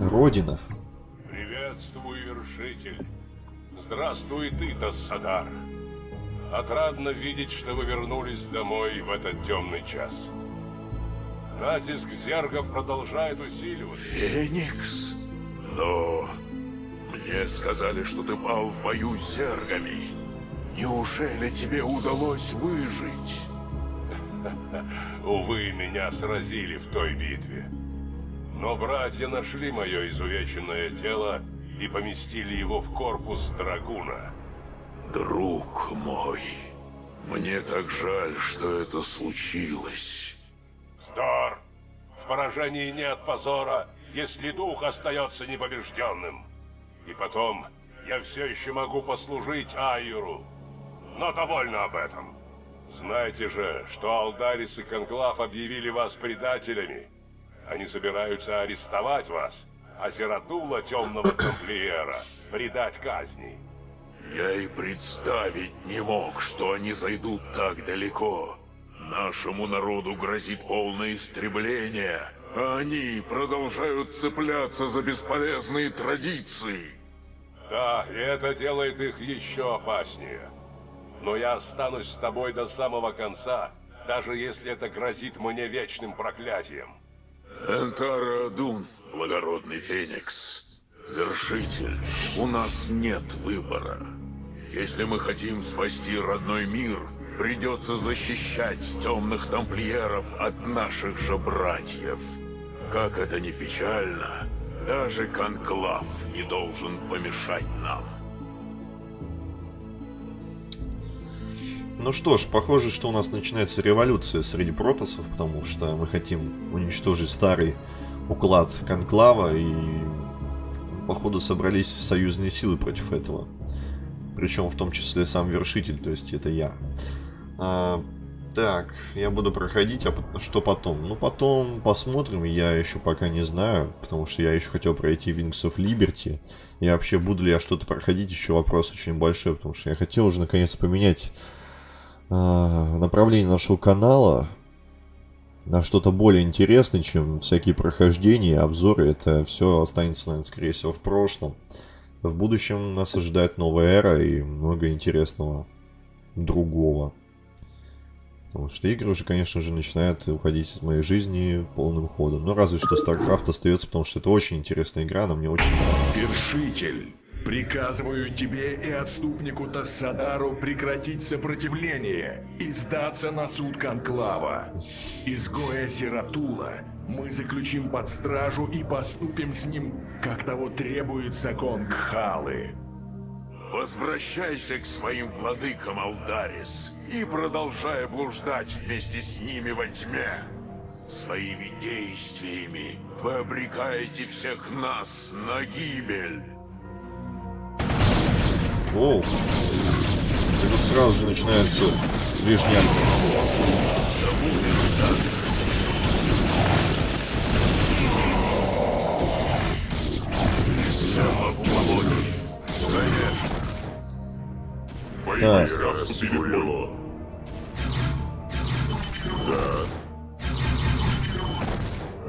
Родина. Приветствую, вершитель. Здравствуй ты, Тассадар. Отрадно видеть, что вы вернулись домой в этот темный час. Натиск зергов продолжает усиливаться. Феникс? Но мне сказали, что ты пал в бою с зергами. Неужели тебе удалось выжить? Увы, меня сразили в той битве. Но братья нашли мое изувеченное тело и поместили его в корпус драгуна. Друг мой, мне так жаль, что это случилось. Вздор! В поражении нет позора, если дух остается непобежденным. И потом, я все еще могу послужить Айру. Но довольно об этом. Знаете же, что Алдарис и Конклав объявили вас предателями. Они собираются арестовать вас, а Зератула Темного Тамплиера предать казни. Я и представить не мог, что они зайдут так далеко. Нашему народу грозит полное истребление, а они продолжают цепляться за бесполезные традиции. Да, и это делает их еще опаснее. Но я останусь с тобой до самого конца, даже если это грозит мне вечным проклятием. Энтара Адун, благородный Феникс. Вершитель, у нас нет выбора. Если мы хотим спасти родной мир, придется защищать темных тамплиеров от наших же братьев. Как это ни печально, даже Конклав не должен помешать нам. Ну что ж, похоже, что у нас начинается революция среди протосов, потому что мы хотим уничтожить старый уклад Конклава и походу собрались союзные силы против этого. Причем в том числе сам вершитель, то есть это я. А, так, я буду проходить, а что потом? Ну потом посмотрим, я еще пока не знаю, потому что я еще хотел пройти Wings of Liberty. И вообще буду ли я что-то проходить, еще вопрос очень большой, потому что я хотел уже наконец поменять направление нашего канала на что-то более интересное, чем всякие прохождения, обзоры. Это все останется, наверное, скорее всего, в прошлом. В будущем нас ожидает новая эра и много интересного другого. Потому что игры уже, конечно же, начинают уходить из моей жизни полным ходом. Но разве что StarCraft остается, потому что это очень интересная игра, она мне очень нравится. Вершитель, приказываю тебе и отступнику Тассадару прекратить сопротивление и сдаться на суд Конклава. Изгоя Зератула мы заключим под стражу и поступим с ним, как того требует закон Кхалы. Возвращайся к своим владыкам, Алдарис, и продолжай блуждать вместе с ними во тьме. Своими действиями вы обрекаете всех нас на гибель. Оу. И тут сразу же начинается. Так. Да.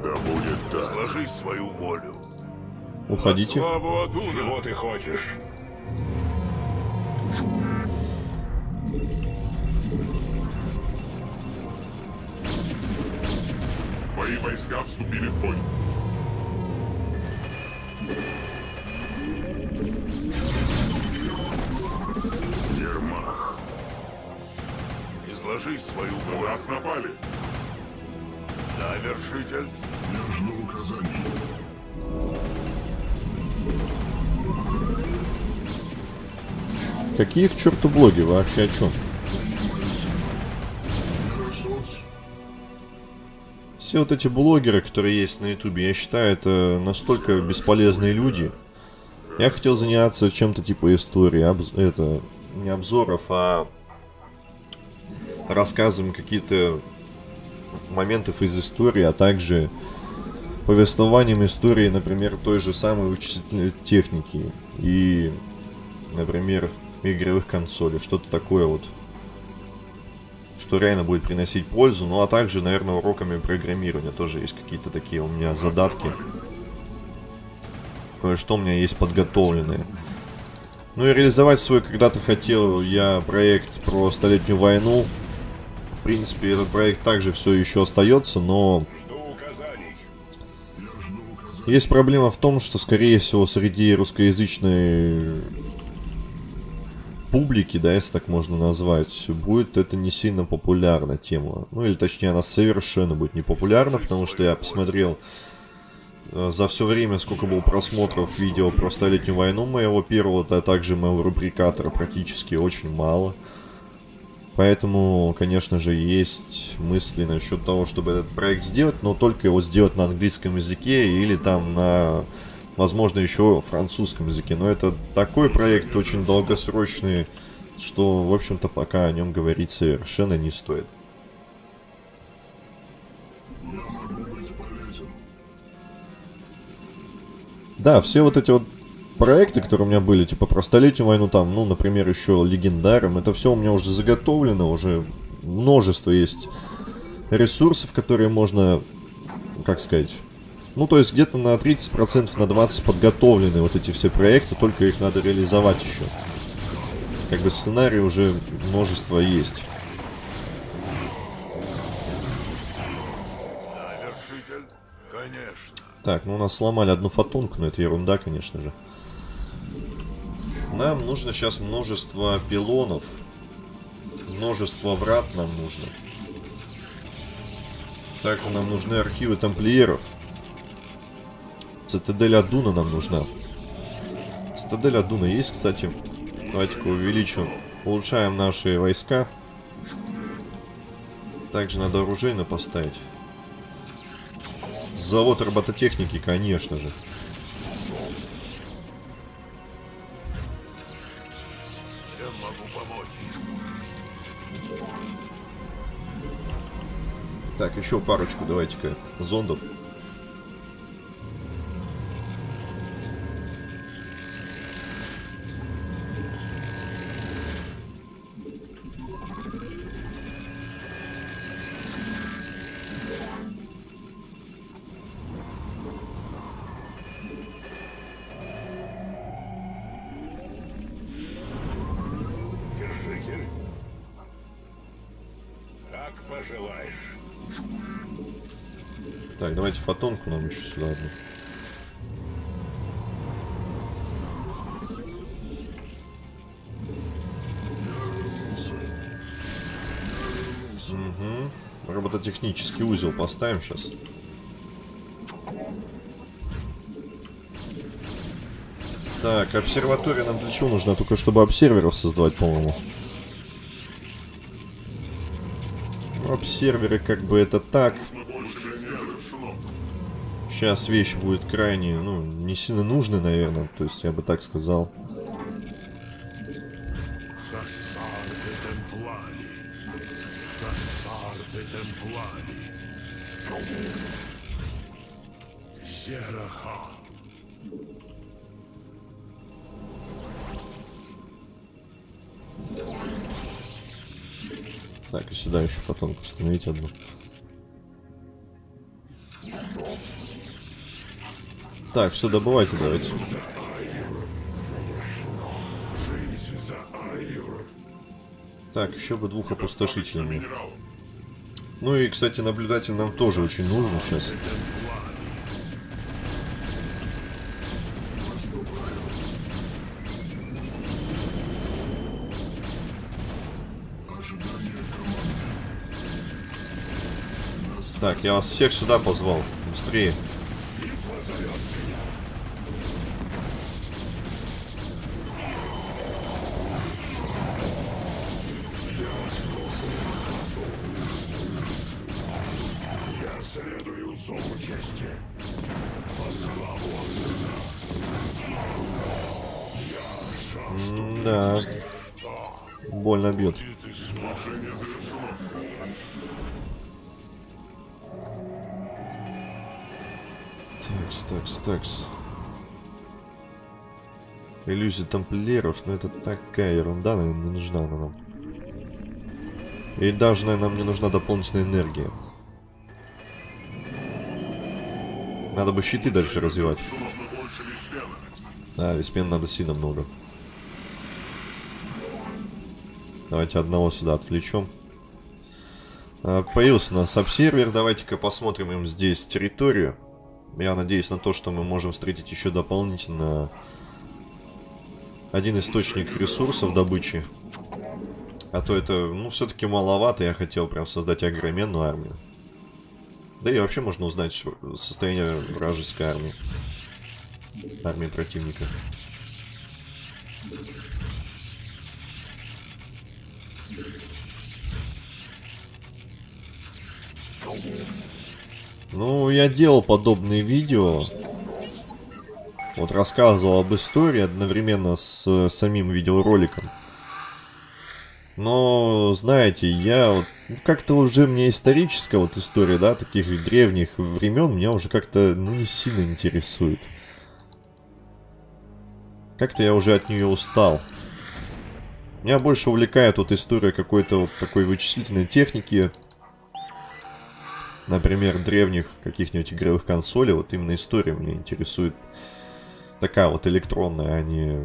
Да будет так. Сложи свою волю. Уходите. Славу! Чего ты хочешь? Твои войска вступили в бой. Ермах. Изложи свою волю. нас напали. Да, вершитель. Я жду указаний. Какие к черту блоги? Вообще о чем? Все вот эти блогеры, которые есть на ютубе, я считаю, это настолько бесполезные люди. Я хотел заняться чем-то типа истории, обз... это не обзоров, а рассказом какие-то моментов из истории, а также повествованием истории, например, той же самой вычислительной техники и, например, игровых консолей, что-то такое вот, что реально будет приносить пользу. Ну, а также, наверное, уроками программирования тоже есть какие-то такие у меня задатки. Кое-что у меня есть подготовленные. Ну и реализовать свой когда-то хотел я проект про столетнюю войну. В принципе, этот проект также все еще остается, но есть проблема в том, что, скорее всего, среди русскоязычной публики, да, если так можно назвать, будет это не сильно популярна тема. Ну, или точнее, она совершенно будет не популярна, потому что я посмотрел э, за все время, сколько было просмотров видео про Столетнюю войну моего первого, а также моего рубрикатора практически очень мало. Поэтому, конечно же, есть мысли насчет того, чтобы этот проект сделать, но только его сделать на английском языке или там на, возможно, еще французском языке. Но это такой проект очень долгосрочный, что, в общем-то, пока о нем говорить совершенно не стоит. Да, все вот эти вот проекты, которые у меня были, типа про столетнюю войну, там, ну, например, еще легендаром, это все у меня уже заготовлено, уже множество есть ресурсов, которые можно, как сказать, ну, то есть где-то на 30%, на 20% подготовлены вот эти все проекты, только их надо реализовать еще. Как бы сценарий уже множество есть. Так, ну у нас сломали одну фотонку, но это ерунда, конечно же. Нам нужно сейчас множество пилонов. Множество врат нам нужно. Также нам нужны архивы тамплиеров. Цитадель Адуна нам нужна. Цитадель Адуна есть, кстати. Давайте-ка увеличим. Улучшаем наши войска. Также надо оружейно поставить. Завод робототехники, конечно же. Чем могу помочь? Так, еще парочку давайте-ка зондов. Фотонку нам еще сюда одну. Угу. Робототехнический узел поставим сейчас. Так, обсерватория нам для чего нужна? Только чтобы обсерверов создавать, по-моему. Обсерверы как бы это так. Сейчас вещь будет крайне, ну, не сильно нужны, наверное. То есть, я бы так сказал. Так, и сюда еще фотонку установить одну. Так, все, добывайте давайте. Так, еще бы двух опустошителей мне. Ну и, кстати, наблюдатель нам тоже очень нужен сейчас. Так, я вас всех сюда позвал. Быстрее. Иллюзия тамплиеров, но это такая ерунда, наверное, не нужна она нам. И даже, наверное, нам не нужна дополнительная энергия. Надо бы щиты дальше развивать. Да, веспен надо сильно много. Давайте одного сюда отвлечем. А, появился у нас обсервер. Давайте-ка посмотрим им здесь территорию. Я надеюсь на то, что мы можем встретить еще дополнительно один источник ресурсов добычи. А то это, ну, все-таки маловато. Я хотел прям создать огроменную армию. Да и вообще можно узнать состояние вражеской армии. Армии противника. Ну, я делал подобные видео. Вот рассказывал об истории одновременно с самим видеороликом. Но, знаете, я вот, ну, как-то уже мне историческая вот история, да, таких древних времен меня уже как-то, ну, не сильно интересует. Как-то я уже от нее устал. Меня больше увлекает вот история какой-то вот такой вычислительной техники. Например, древних каких-нибудь игровых консолей. Вот именно история меня интересует. Такая вот электронная, а не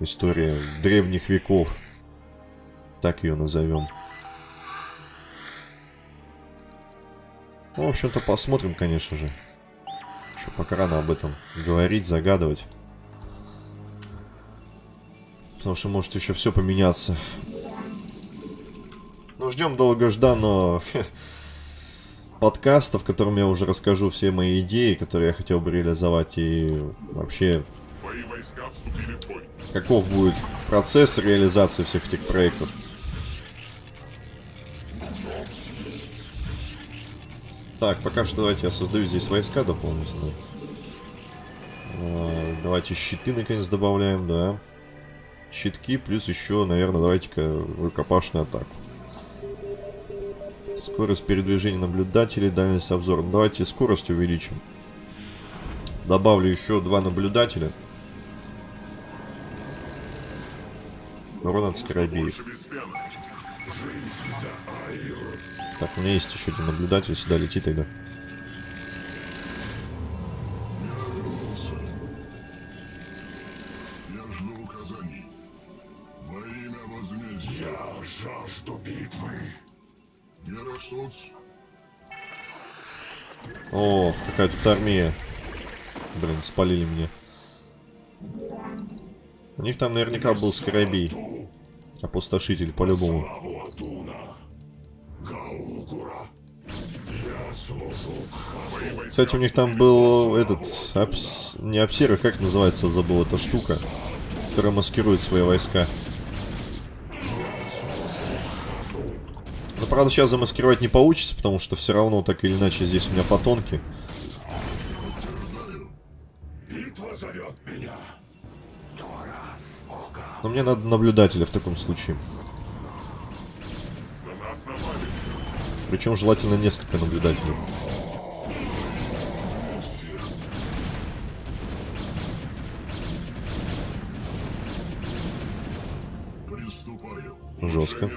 история древних веков. Так ее назовем. Ну, в общем-то, посмотрим, конечно же. Еще пока рано об этом говорить, загадывать. Потому что может еще все поменяться. Ну, ждем долгожданного подкаста, в котором я уже расскажу все мои идеи, которые я хотел бы реализовать. И вообще, каков будет процесс реализации всех этих проектов. Так, пока что давайте я создаю здесь войска дополнительно. А, давайте щиты наконец добавляем, да. Щитки, плюс еще, наверное, давайте-ка рукопашную атаку. Скорость передвижения наблюдателей, дальность обзора. Ну, давайте скорость увеличим. Добавлю еще два наблюдателя. Урон от скоробеев. Так, у меня есть еще один наблюдатель, сюда лети тогда. Какая тут армия. Блин, спалили меня. У них там наверняка был скоробей. Опустошитель, по-любому. Кстати, у них там был этот... Апс... Не обсервер, как называется, забыл эта штука. Которая маскирует свои войска. Но, правда, сейчас замаскировать не получится, потому что все равно, так или иначе, здесь у меня фотонки. Но мне надо наблюдателя в таком случае. Причем желательно несколько наблюдателей. Жестко.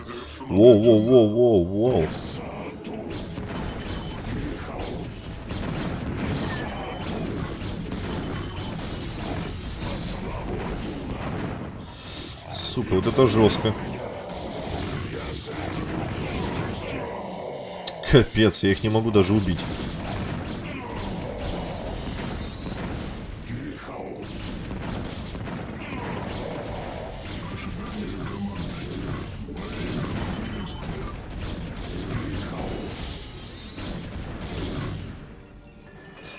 Воу-воу-воу-воу-воу. Сука, вот это жестко. Капец, я их не могу даже убить.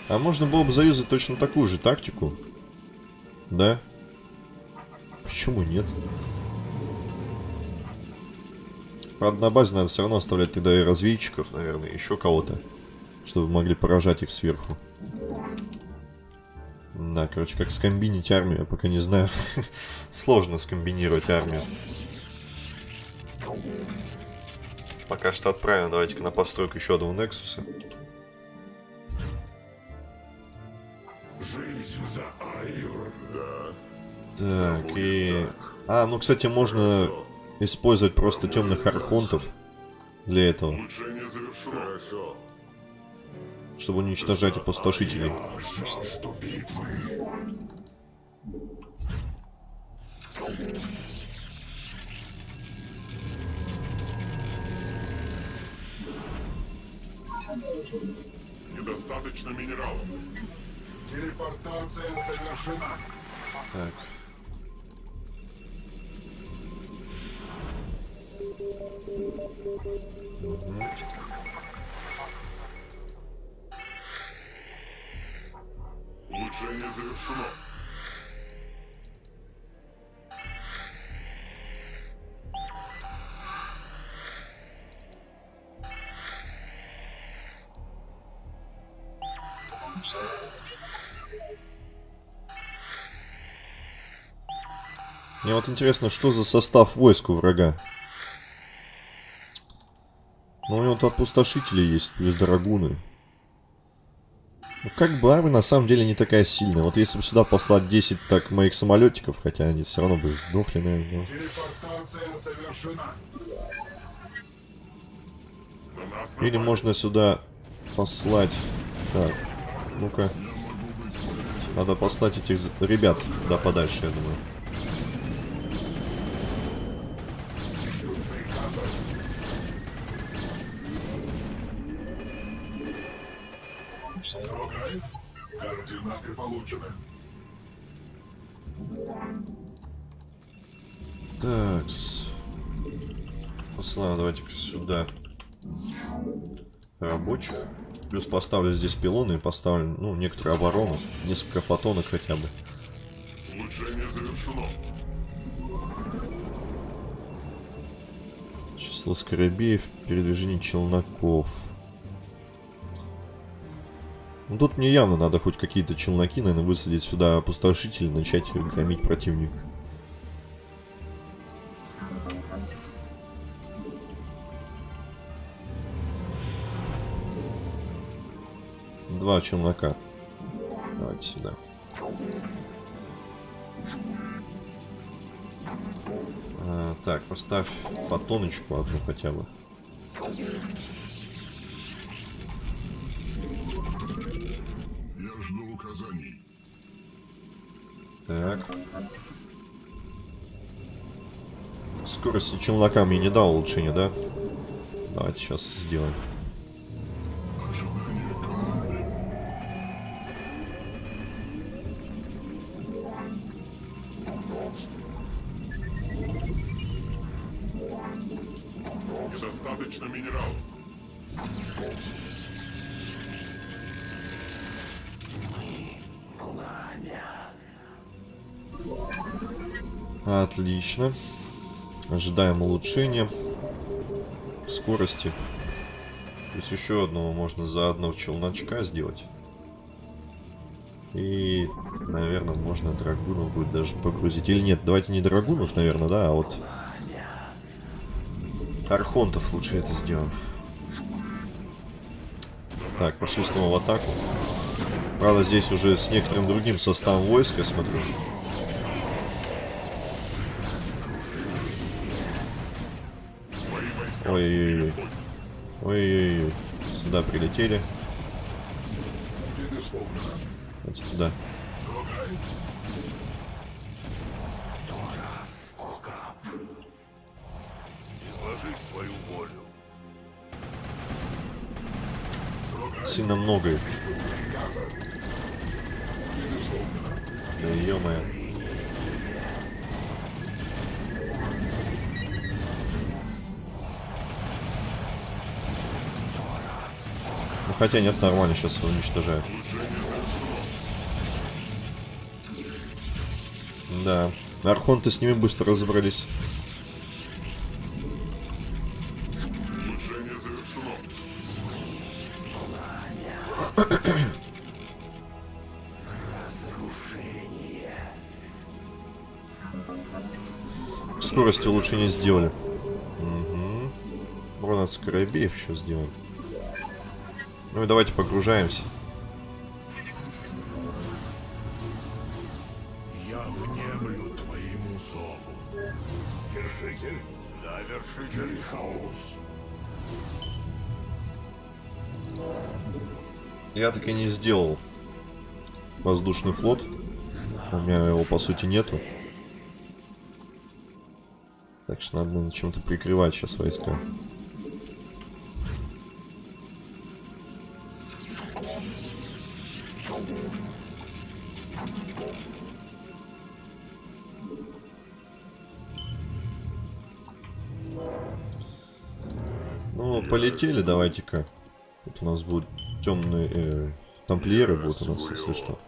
А можно было бы заюзать точно такую же тактику. Да? Нет? Правда, на базе надо все равно оставлять тогда и разведчиков, наверное, еще кого-то. Чтобы могли поражать их сверху. Да, короче, как скомбинить армию, я пока не знаю. Сложно скомбинировать армию. Пока что отправим, давайте-ка на постройку еще одного Нексуса. Так, и... А, ну, кстати, можно использовать просто темных архонтов для этого, чтобы уничтожать опустошителей. Недостаточно минералов. Телепортация завершена. Так. Мгм. Улучшение завершено. Мне вот интересно, что за состав войск у врага? Ну, у него тут опустошители есть, плюс драгуны. Ну, как бы армия на самом деле не такая сильная. Вот если бы сюда послать 10 так моих самолетиков, хотя они все равно бы сдохли, наверное. Или можно сюда послать... Так, ну-ка. Надо послать этих ребят куда подальше, я думаю. Плюс поставлю здесь пилоны и поставлю, ну, некоторую оборону. Несколько фотонок хотя бы. Улучшение завершено. Число скоробеев, передвижение челноков. Ну, тут мне явно надо хоть какие-то челноки, наверное, высадить сюда опустошитель и начать громить противника. Два челнока. Давайте сюда. А, так, поставь фотоночку одну хотя бы. Я жду указаний. Так. Скорости челнока мне не дал улучшения, да? Давайте сейчас сделаем. Отлично. Ожидаем улучшения скорости. Плюс еще одного можно заодно в челночка сделать. И, наверное, можно драгунов будет даже погрузить. Или нет, давайте не драгунов, наверное, да, а вот... Архонтов лучше это сделаем. Так, пошли снова в атаку. Правда, здесь уже с некоторым другим составом войска, смотрю. Ой-ой-ой. Ой-ой-ой. Сюда прилетели. Давайте туда. Сильно много их. Хотя нет, нормально, сейчас уничтожают. Да. Архонты с ними быстро разобрались. Скорость улучшения сделали. Угу. Урон от скоробеев еще сделаем. Ну и давайте погружаемся. Я внемлю твоему зову. Вершитель, Вершитель хаос. Я так и не сделал воздушный флот. У меня его по сути нету. Так что надо на чем-то прикрывать сейчас войска. Полетели, давайте-ка. Тут у нас будут темные э, тамплиеры будут у нас, если что.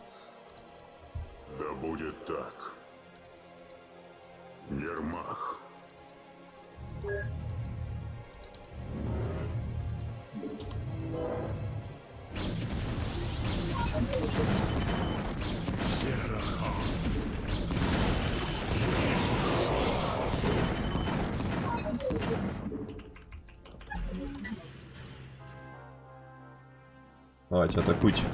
Давайте, атакуйте.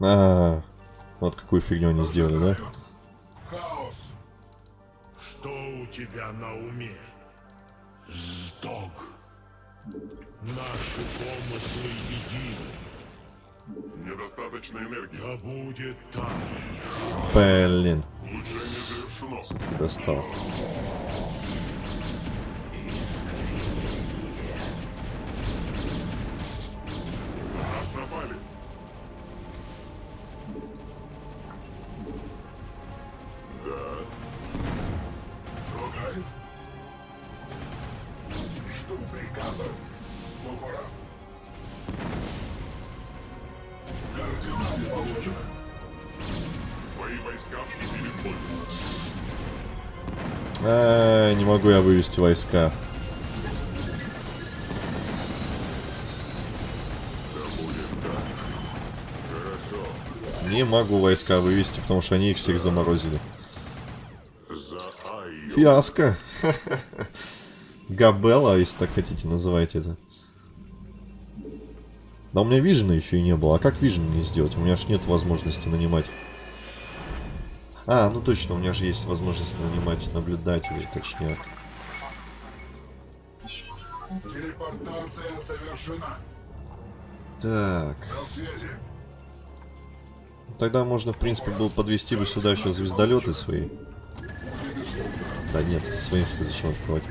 А, вот какую фигню они сделали, да? Хаос. Что у тебя на уме? Сдох. Наши помыслы едины. Недостаточно энергии. Да будет так. Блин, завершено. достал. Координаты получены. Твои войска вступили в бой. А, не могу я вывести войска. Не могу войска вывести, потому что они их всех заморозили. Фиаско. Габелла, если так хотите, называйте это. Да у меня вижена еще и не было. А как вижен мне сделать? У меня ж нет возможности нанимать. А, ну точно, у меня же есть возможность нанимать наблюдателей, точнее. Телепортация совершена. Так. Тогда можно, в принципе, было подвести бы сюда еще звездолеты свои. Да нет, своих-то зачем открывать?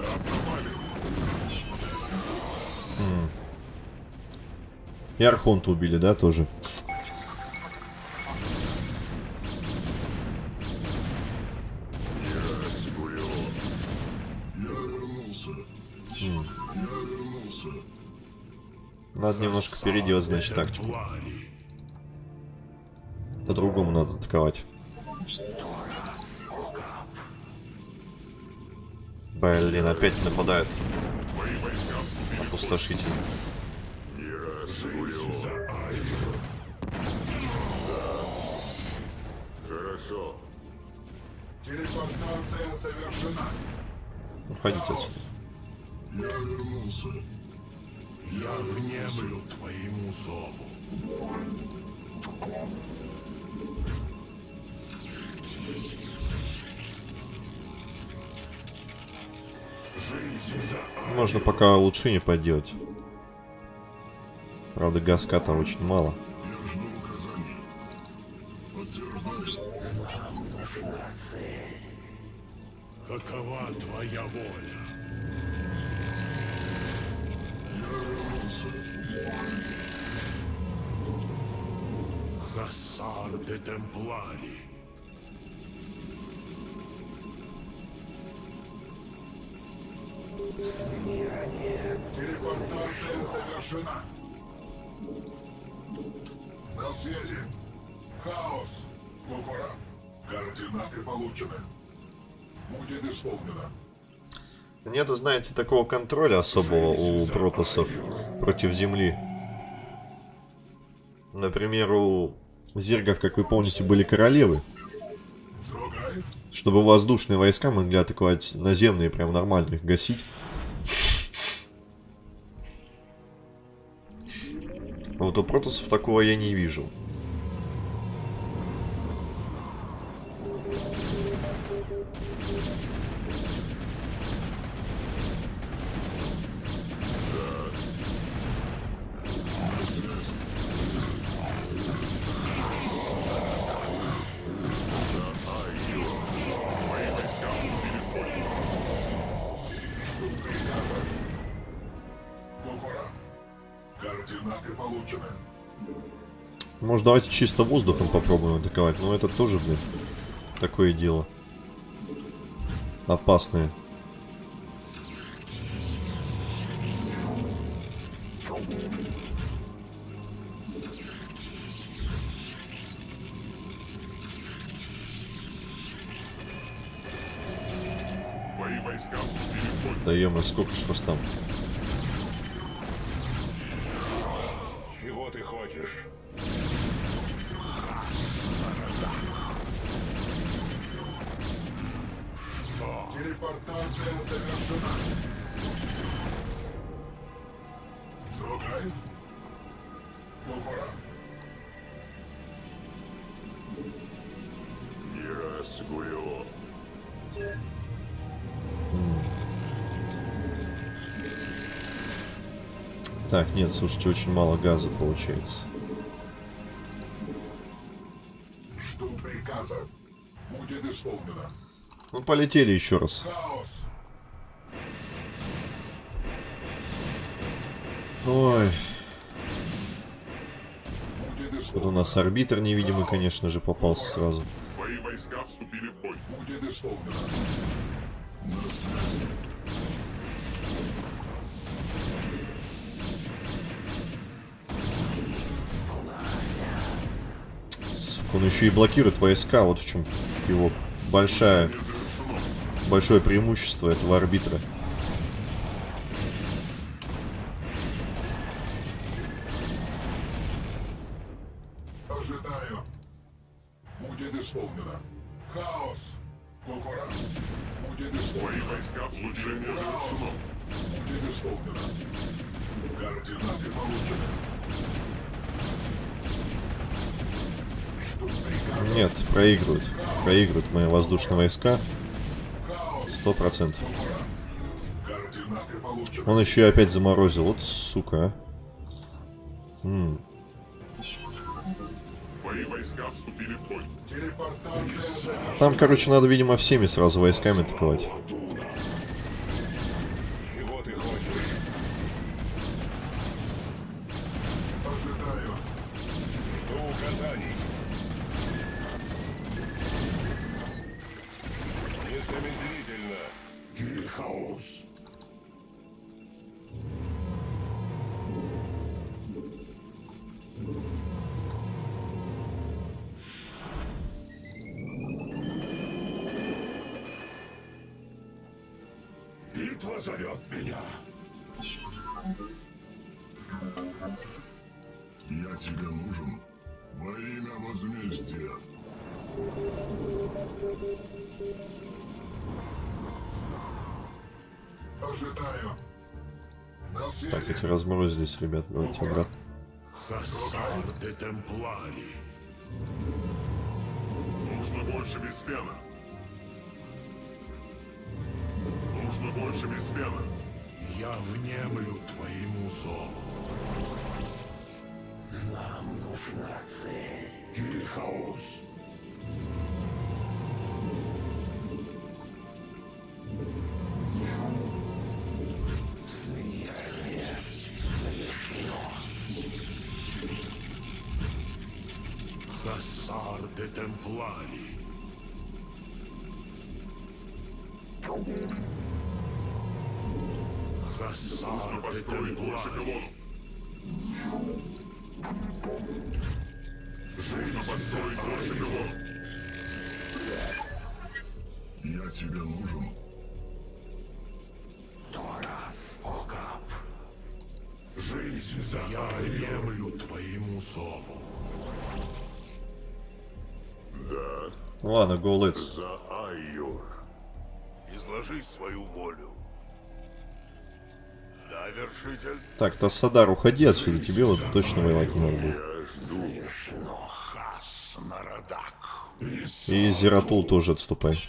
Нас напали. И Архонта убили, да, тоже? Надо немножко переделать, значит, тактику. По-другому надо атаковать. Блин, опять нападают. Опустошитель. Хорошо. Телепортация совершена. Уходите отсюда. Я вернулся. Я внемлю твоему зову. Можно пока улучшение поделать. Правда, газка-то очень мало. Будет исполнено. Нету, знаете, такого контроля особого у протосов против Земли. Например, у зергов, как вы помните, были королевы. Чтобы воздушные войска могли атаковать наземные, прям нормально их гасить. А Вот у протосов такого я не вижу. Давайте чисто воздухом попробуем атаковать. Но это тоже, блин, такое дело. Опасное. Да ё сколько ж вас там? Так, нет, слушайте, очень мало газа получается. Жду приказа. Будет исполнено. Ну, полетели еще раз. Хаос. Ой, Будет тут у нас арбитр невидимый, конечно же, попался сразу. Мои войска вступили в бой. Будет исполнено. На связи. Он еще и блокирует войска, вот в чем его большая, большое преимущество этого арбитра. Воздушные войска. Сто процентов. Он еще и опять заморозил. Вот сука, а. М. Телепортация завершена. Там, короче, надо, видимо, всеми сразу войсками атаковать. Жду указаний. Меня. Я тебе нужен во имя возмездия. Ожидаю. Так, эти разморозились, ребята. Давайте обратно. Темплари. Нужно больше беспена. Нужно больше беспена. Я внемлю твоему зову. Нам нужна цель. Хассар Темпларий. Хасан де Темпларий. Нужно построить больше его. Я тебе нужен. Торас, Окап. Жизнь за Я приемлю твоему зову. Ладно, go let's. За Айюр. Изложи свою волю. Так, Тассадар, уходи отсюда, тебе вот точно воевать не надо будет. И Зератул тоже отступай.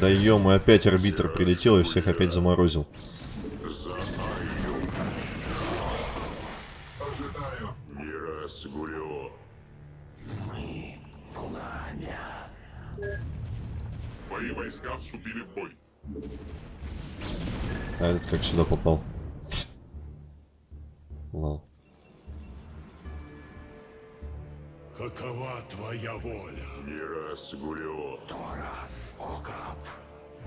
Да ё опять арбитр прилетел и всех опять заморозил. Ожидаю. Мирас Гулио. Мои войска вступили в бой. А этот как сюда попал? Лол. Какова твоя воля? Мирас Гулио. Торас, Окап.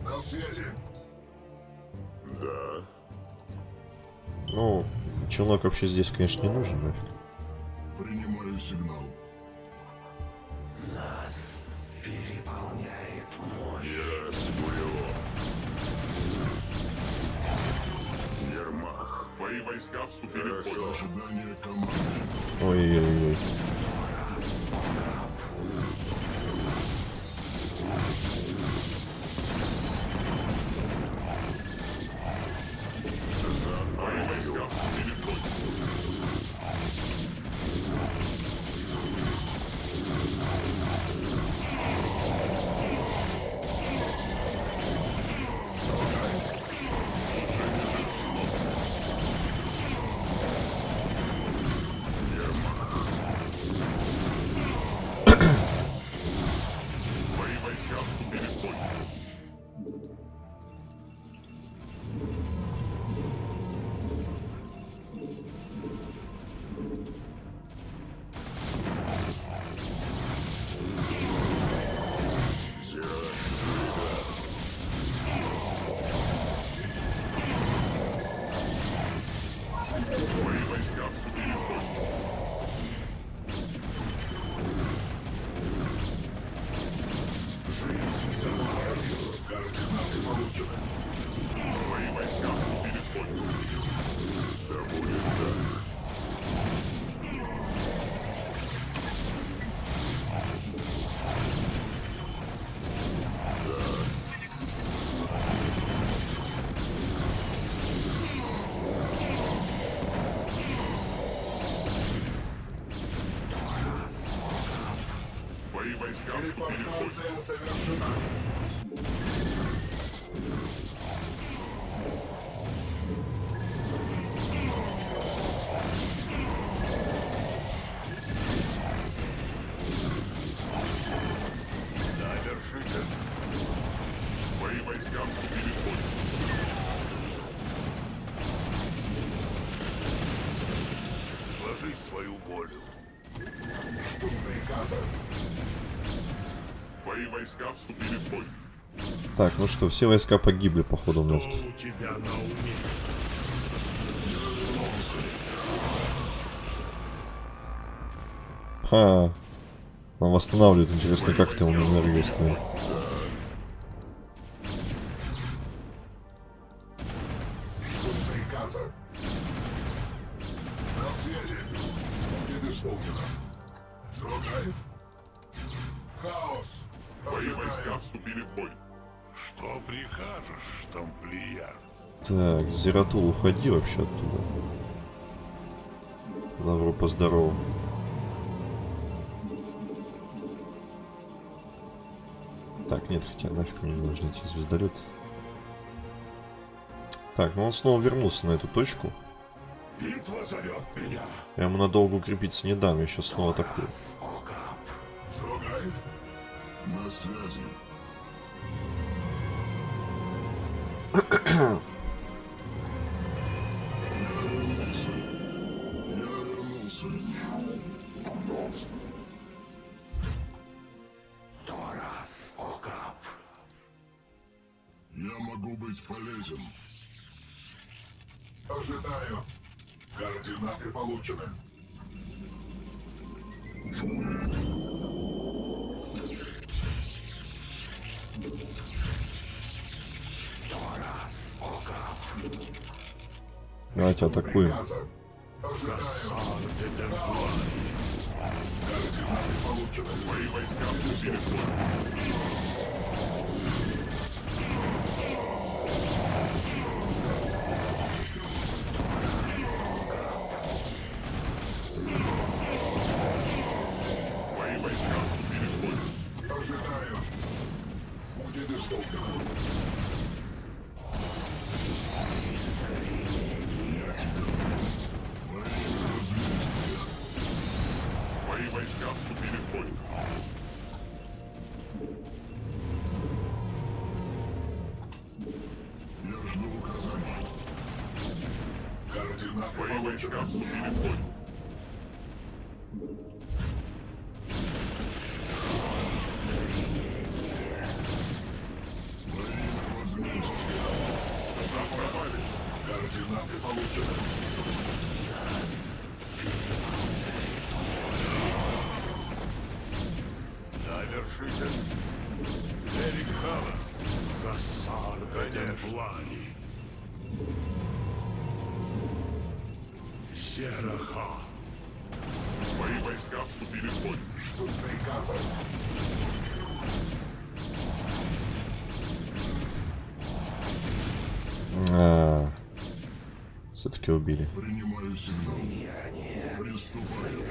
На связи. Да. Ну, челнок вообще здесь, конечно, не нужен нафиг. Принимаю сигнал. Мирас Гулио. Ермах. Твои войска вступили в бой. Ожидание команды. Ой-ой-ой. Мои войска вступили в бой. Да, Так, ну что, все войска погибли, походу, у нас. у? Ха. Он восстанавливает. Интересно, как ты ему энергию ставил. Так, Зератул, уходи вообще оттуда. Добро поздорову. Так, нет, хотя нафиг мне не нужны эти звездолеты. Так, ну он снова вернулся на эту точку. Битва зовет меня. Я ему надолго укрепиться не дам, я сейчас снова атакую. На связи. быть полезен. Ожидаю. Координаты получены. Давайте атакуем. Координаты получены. Мои войска Сераха. Мои войска вступили в бой. Что приказа? А, Все-таки убили. Принимаю сигнал. Приступаю.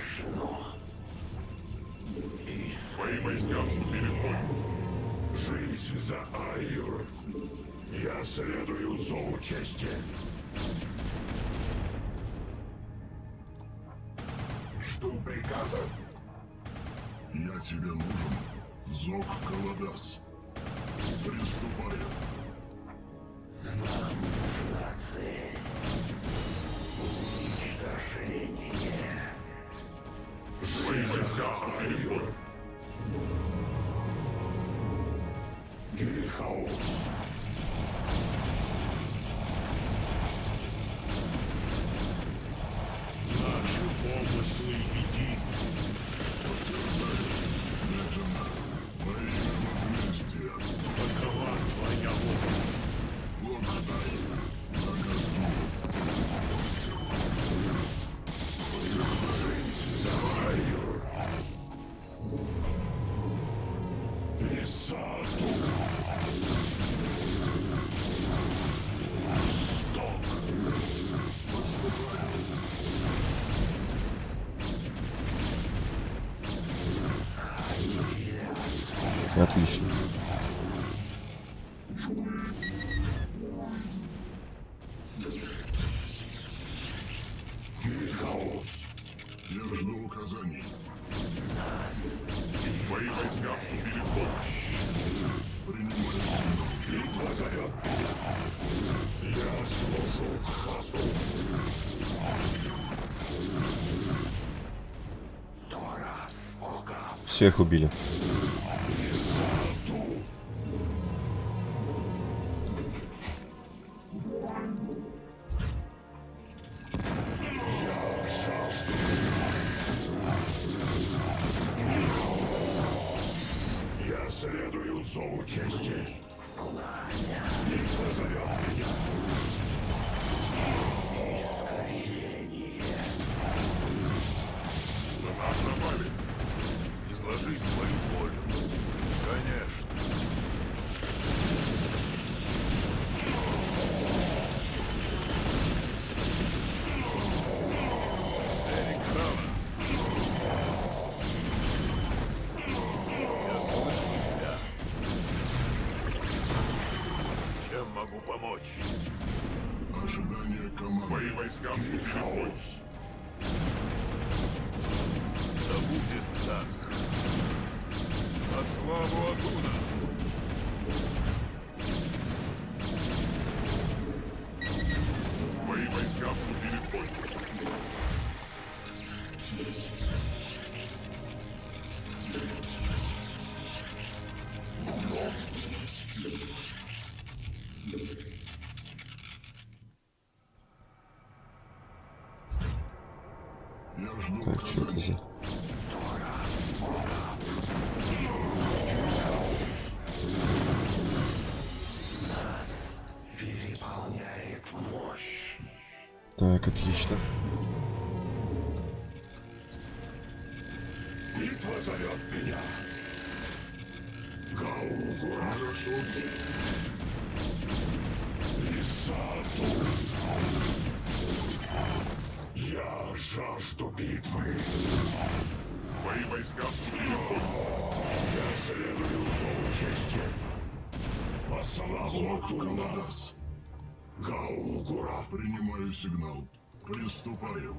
Мои войска вступили в бой. Жизнь за Айр. Я следую зову чести. Приказа. Я тебе нужен. Зов Каладас. Приступаю. Нужна цель. Уничтожение. Мои войска вступили в бой. Гильхаус. Жду указаний. Мои войска вступили в бой. Зовет меня. Я служу Хасу. Всех убили. Жду Так, отлично. Битва зовет меня. Гаугура. Сигнал. Приступаю.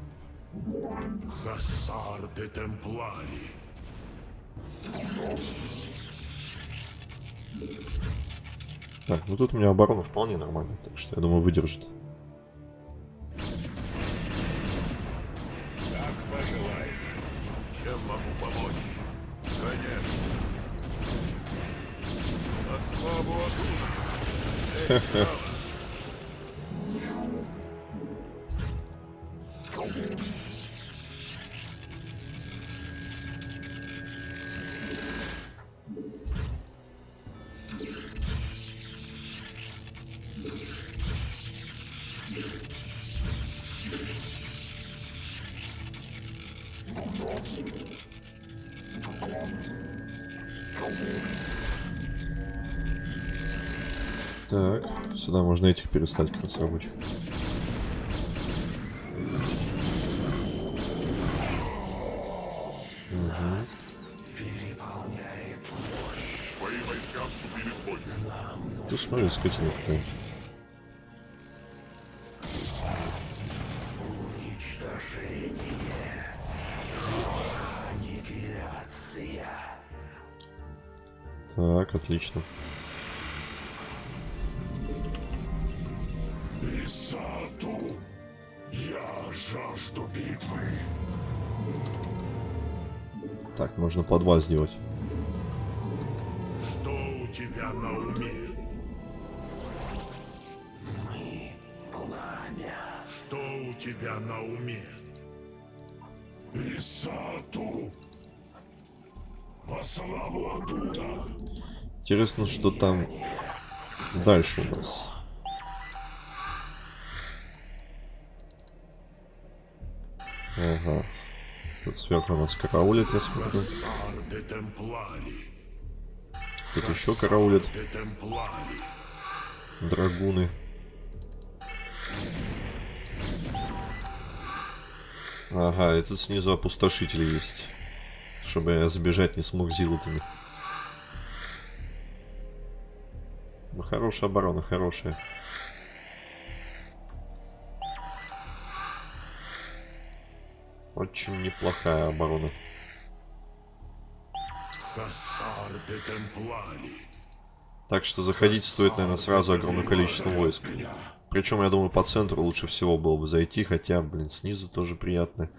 Хассар де Темплари. Так, ну тут у меня оборона вполне нормальная, так что я думаю выдержит. Как пожелаешь. Чем могу помочь? Конечно. На славу Адуна! Так, сюда можно этих перестать как раз рабочих. Бой. Ты смотри, скотина какая-нибудь. Отлично. Исату. Я жажду битвы. Так, можно по два сделать. Интересно, что там дальше у нас. Ага. Тут сверху нас караулит, я смотрю. Тут еще караулит драгуны. Ага, и тут снизу опустошители есть. Чтобы я забежать не смог зилотами. Ну, хорошая оборона, хорошая. Очень неплохая оборона. Так что заходить стоит, наверное, сразу огромное количество войск. Причем, я думаю, по центру лучше всего было бы зайти, хотя, блин, снизу тоже приятно.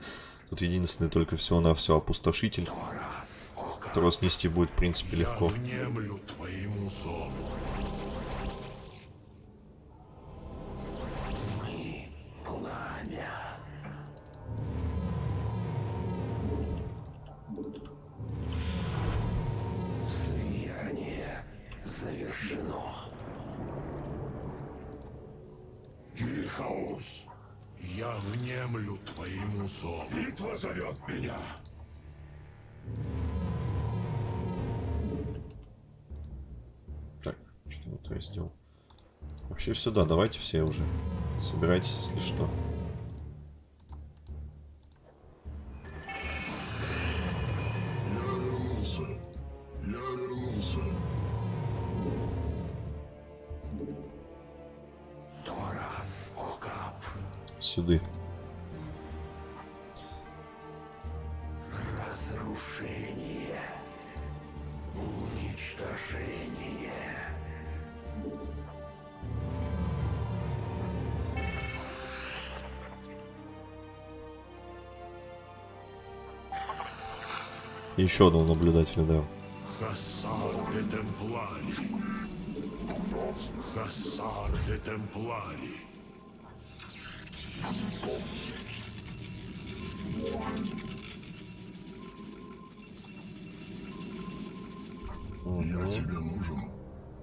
Тут единственный только всего-навсего опустошитель, которого снести будет, в принципе, легко. Я твоему зову. Сюда, давайте все уже. Собирайтесь, если что. Еще одного наблюдателя, да. Хассар де Темплари. Хассар де Темплари. Я тебе нужен.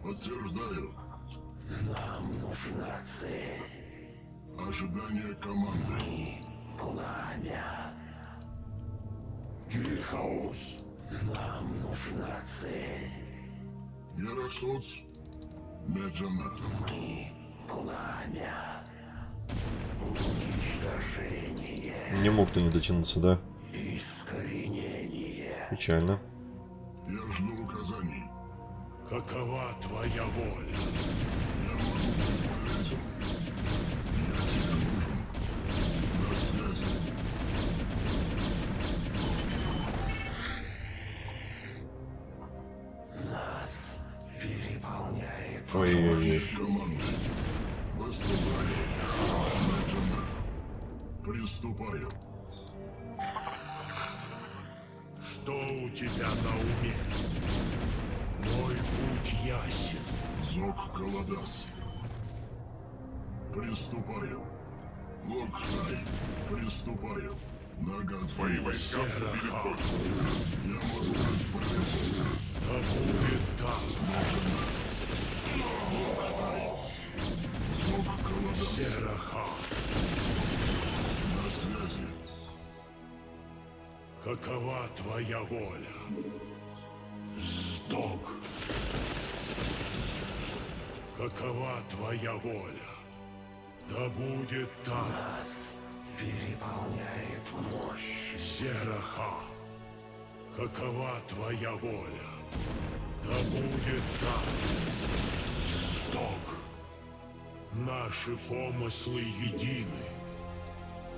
Подтверждаю. Нам нужна цель. Ожидание команды. Пламя. Гильхаус. Нам нужна цель. Герасоц. Меджана. Пламя. Уничтожение. Не мог ты не дотянуться, да? Искоренение. Печально. Я жду указаний. Какова твоя воля? Приступаю. Что у тебя на уме? Мой путь ясен. Зок Каладас. Приступаю. Локхай. Приступаю. Нагадзу. Твои войска вступили в ход. Я могу быть полезен. Да будет так. Зок Каладас. Сераха. Какова твоя воля? Сдох. Какова твоя воля? Да будет так. нас переполняет мощь. Сераха. Какова твоя воля? Да будет так. Сдох. Наши помыслы едины.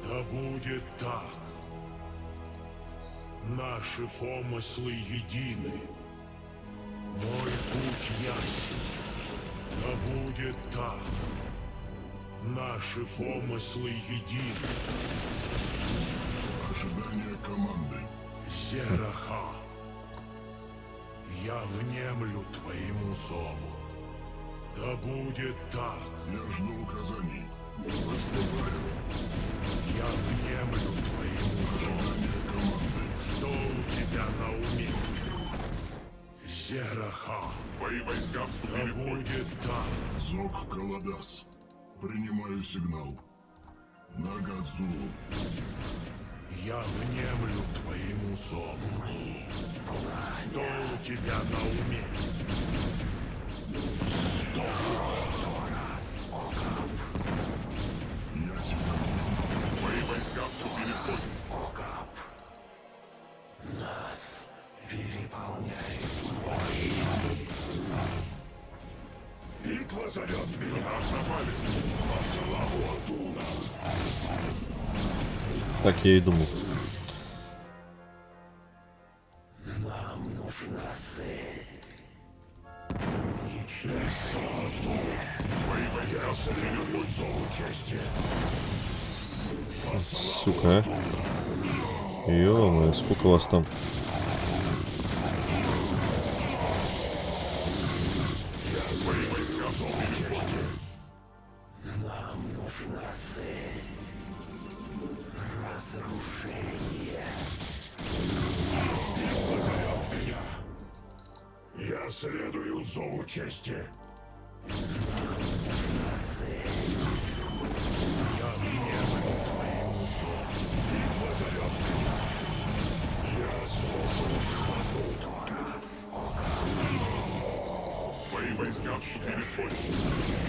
Да будет так. Наши помыслы едины. Мой путь ясен. Да будет так. Наши помыслы едины. Ожидание команды. Сераха, я внемлю твоему зову. Да будет так, Я жду указаний. Выступаю. я внемлю твоему зову. Ожидание команды. Что у тебя на уме? Сераха, Твои войска да будет так, Зок Каладас. Принимаю сигнал. Нагадзу. я внемлю твоему зову. Что у тебя на уме? Я Битва зовет меня. Так я и думал. Нам нужна цель. Сука, а. ё сколько вас там? Следую зову чести. Я внемлю твоему зову. Битва зовет. Я слушаю Твои войска вступили в ход.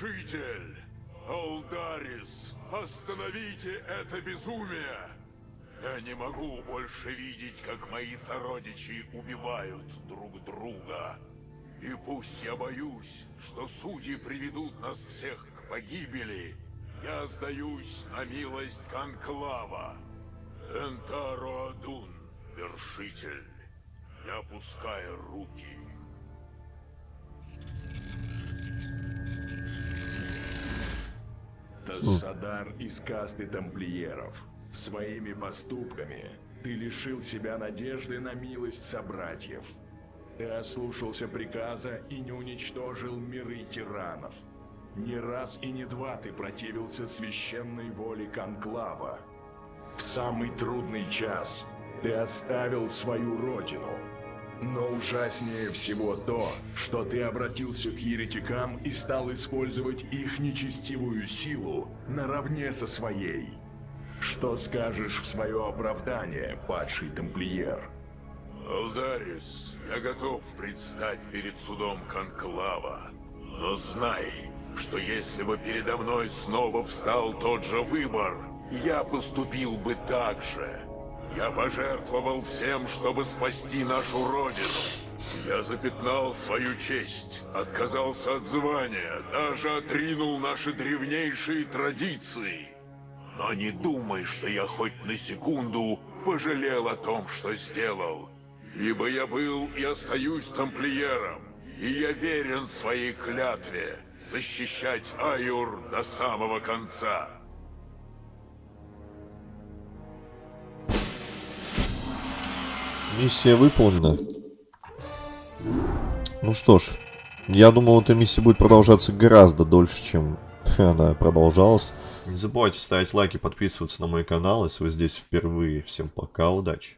Вершитель! Алдарис! Остановите это безумие! Я не могу больше видеть, как мои сородичи убивают друг друга. И пусть я боюсь, что судьи приведут нас всех к погибели, я сдаюсь на милость Конклава. Энтаро Адун, вершитель, не опуская руки. Тассадар из касты тамплиеров. Своими поступками ты лишил себя надежды на милость собратьев. Ты ослушался приказа и не уничтожил миры тиранов. Не раз и не два ты противился священной воле Конклава. В самый трудный час ты оставил свою родину. Но ужаснее всего то, что ты обратился к еретикам и стал использовать их нечестивую силу наравне со своей. Что скажешь в свое оправдание, падший тамплиер? Алдарис, я готов предстать перед судом Конклава. Но знай, что если бы передо мной снова встал тот же выбор, я поступил бы так же. Я пожертвовал всем, чтобы спасти нашу родину. Я запятнал свою честь, отказался от звания, даже отринул наши древнейшие традиции. Но не думай, что я хоть на секунду пожалел о том, что сделал. Ибо я был и остаюсь тамплиером, и я верен своей клятве защищать Аюр до самого конца. Миссия выполнена. Ну что ж, я думал, эта миссия будет продолжаться гораздо дольше, чем она продолжалась. Не забывайте ставить лайки, подписываться на мой канал, если вы здесь впервые. Всем пока, удачи.